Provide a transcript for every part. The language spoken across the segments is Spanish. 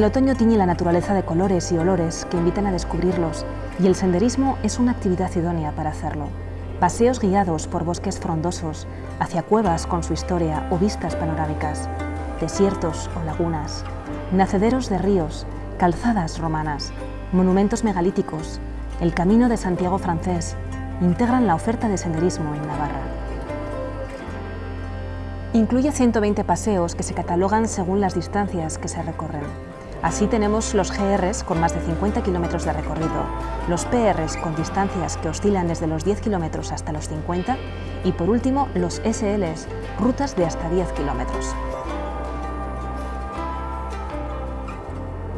El otoño tiñe la naturaleza de colores y olores que invitan a descubrirlos y el senderismo es una actividad idónea para hacerlo. Paseos guiados por bosques frondosos, hacia cuevas con su historia o vistas panorámicas, desiertos o lagunas, nacederos de ríos, calzadas romanas, monumentos megalíticos, el Camino de Santiago francés, integran la oferta de senderismo en Navarra. Incluye 120 paseos que se catalogan según las distancias que se recorren. Así tenemos los GRs con más de 50 kilómetros de recorrido, los PRs con distancias que oscilan desde los 10 kilómetros hasta los 50 y por último los SLs, rutas de hasta 10 kilómetros.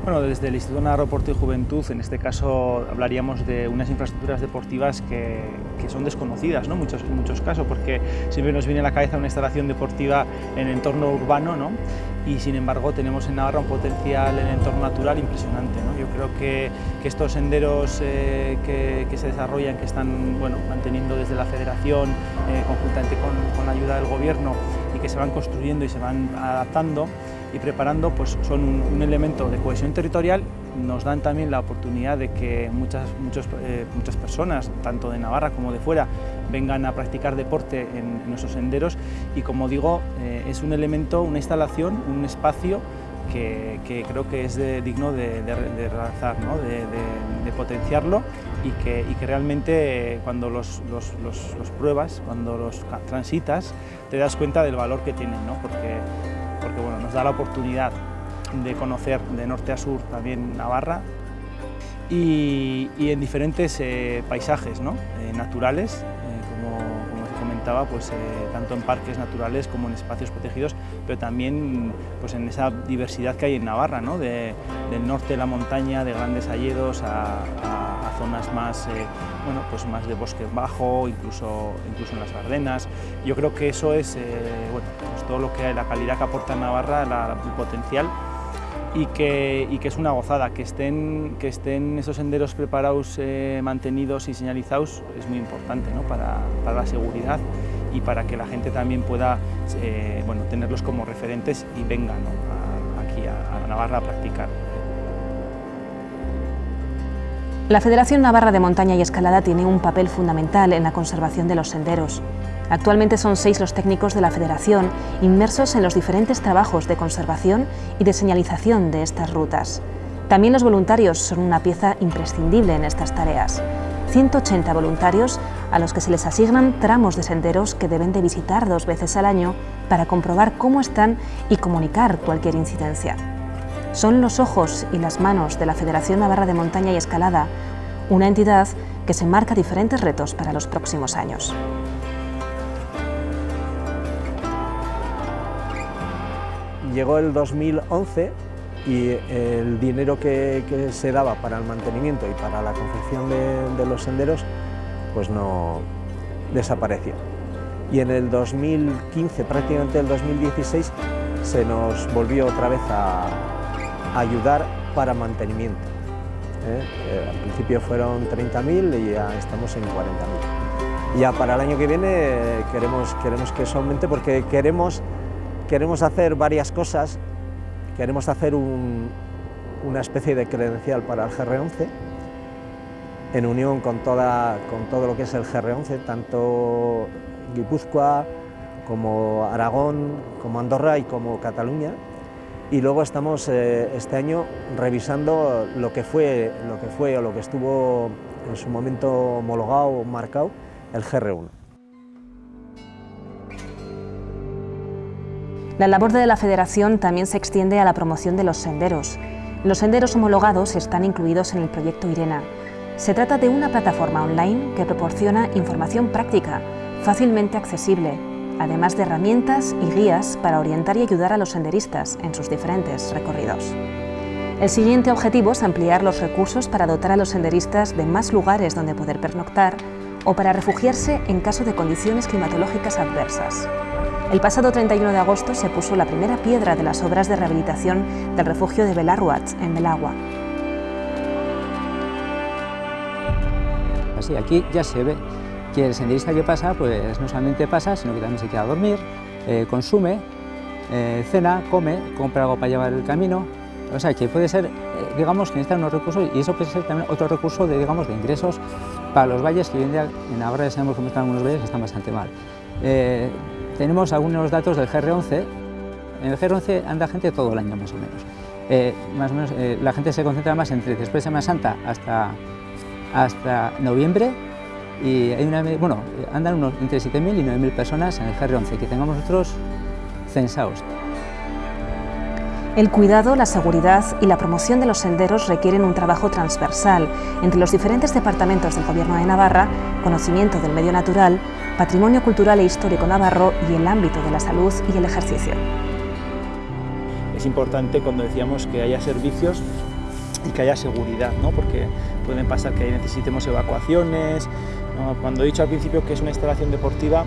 Bueno, desde el Instituto Navarro Deporte y Juventud, en este caso hablaríamos de unas infraestructuras deportivas que, son desconocidas ¿no? muchos, en muchos casos, porque siempre nos viene a la cabeza una instalación deportiva en entorno urbano, ¿no? y sin embargo tenemos en Navarra un potencial en entorno natural impresionante. ¿no? Yo creo que, estos senderos eh, que, se desarrollan, que están bueno, manteniendo desde la federación, eh, conjuntamente con, con la ayuda del gobierno, y que se van construyendo y se van adaptando, y preparando pues, son un, elemento de cohesión territorial, nos dan también la oportunidad de que muchas, eh, muchas personas, tanto de Navarra como de fuera, vengan a practicar deporte en, nuestros senderos. Y como digo, eh, es un elemento, una instalación, un espacio que, creo que es digno de, de, de, potenciarlo y que, y que realmente cuando los, los, los, pruebas, cuando los transitas, te das cuenta del valor que tienen, ¿no? porque porque bueno, nos da la oportunidad de conocer de norte a sur también Navarra y, en diferentes eh, paisajes ¿no? Eh, naturales, comentaba, pues, tanto en parques naturales como en espacios protegidos, pero también pues, en esa diversidad que hay en Navarra, ¿no? del norte de la montaña, de grandes alledos a, zonas más, bueno, pues más de bosque bajo, incluso, incluso en las Ardenas. Yo creo que eso es bueno, pues todo lo que la calidad que aporta Navarra, el potencial y que, y que, es una gozada, que estén, que estén esos senderos preparados, eh, mantenidos y señalizados es muy importante ¿no? para, para, la seguridad y para que la gente también pueda eh, bueno, tenerlos como referentes y venga aquí a, a Navarra a practicar. La Federación Navarra de Montaña y Escalada tiene un papel fundamental en la conservación de los senderos. Actualmente son seis los técnicos de la Federación inmersos en los diferentes trabajos de conservación y de señalización de estas rutas. También los voluntarios son una pieza imprescindible en estas tareas. 180 voluntarios a los que se les asignan tramos de senderos que deben de visitar dos veces al año para comprobar cómo están y comunicar cualquier incidencia. Son los ojos y las manos de la Federación Navarra de Montaña y Escalada, una entidad que se marca diferentes retos para los próximos años. Llegó el 2011 y el dinero que, se daba para el mantenimiento y para la confección de, los senderos pues no desapareció. Y en el 2015, prácticamente el 2016, se nos volvió otra vez a, ayudar para mantenimiento. ¿eh? Eh, al principio fueron 30.000 y ya estamos en 40.000. Ya para el año que viene queremos, queremos que eso aumente porque queremos queremos hacer varias cosas, queremos hacer una especie de credencial para el GR11, en unión con, toda, con todo lo que es el GR11, tanto Guipúzcoa como Aragón, como Andorra y como Cataluña. Y luego estamos eh, este año revisando lo que, fue, lo que fue o lo que estuvo en su momento homologado, marcado, el GR1. La labor de la Federación también se extiende a la promoción de los senderos. Los senderos homologados están incluidos en el proyecto IRENA. Se trata de una plataforma online que proporciona información práctica, fácilmente accesible, además de herramientas y guías para orientar y ayudar a los senderistas en sus diferentes recorridos. El siguiente objetivo es ampliar los recursos para dotar a los senderistas de más lugares donde poder pernoctar o para refugiarse en caso de condiciones climatológicas adversas. El pasado 31 de agosto se puso la primera piedra de las obras de rehabilitación del refugio de Belarruat, en Belagua. Así, aquí ya se ve que el senderista que pasa, pues no solamente pasa, sino que también se queda a dormir, eh, consume, eh, cena, come, compra algo para llevar el camino, O sea, que puede ser, eh, digamos, que necesitan unos recursos y eso puede ser también otro recurso de, digamos, de ingresos para los valles que hoy en día en Navarra ya sabemos cómo están algunos valles que están bastante mal. Eh, tenemos algunos datos del GR11. En el GR11 anda gente todo el año más o menos. Eh, más o menos la gente se concentra más entre después de Semana Santa hasta, hasta noviembre y hay una, bueno, andan unos entre 7.000 y 9.000 personas en el GR11 que tengamos nosotros censados. El cuidado, la seguridad y la promoción de los senderos requieren un trabajo transversal entre los diferentes departamentos del Gobierno de Navarra, conocimiento del medio natural, patrimonio cultural e histórico navarro y el ámbito de la salud y el ejercicio. Es importante cuando decíamos que haya servicios y que haya seguridad, ¿no? porque pueden pasar que necesitemos evacuaciones. Cuando he dicho al principio que es una instalación deportiva,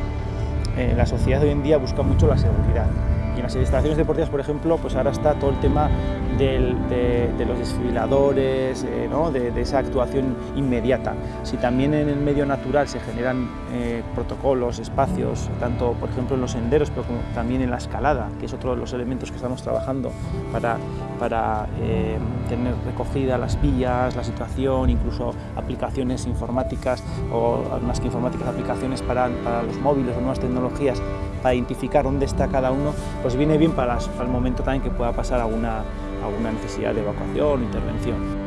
eh, la sociedad hoy en día busca mucho la seguridad. Y en las instalaciones deportivas, por ejemplo, pues ahora está todo el tema de, los desfiladores, eh, de, esa actuación inmediata. Si también en el medio natural se generan eh, protocolos, espacios, tanto por ejemplo en los senderos, pero también en la escalada, que es otro de los elementos que estamos trabajando para, para eh, tener recogida las vías, la situación, incluso aplicaciones informáticas o más que informáticas, aplicaciones para los móviles o nuevas tecnologías para identificar dónde está cada uno, pues viene bien para, el momento también que pueda pasar alguna, alguna necesidad de evacuación o intervención.